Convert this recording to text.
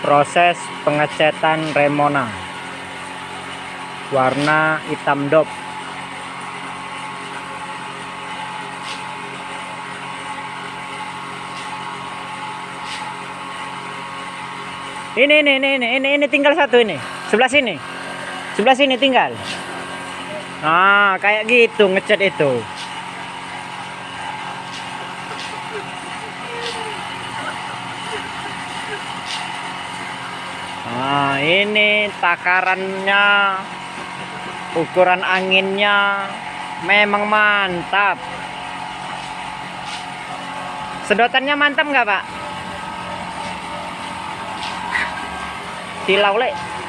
proses pengecetan remona. Warna hitam dop. Ini ini ini ini ini, ini tinggal satu ini. Sebelah sini. Sebelah sini tinggal. Nah kayak gitu ngecat itu Nah, ini takarannya, ukuran anginnya memang mantap. Sedotannya mantap nggak, Pak? Tilau, Le.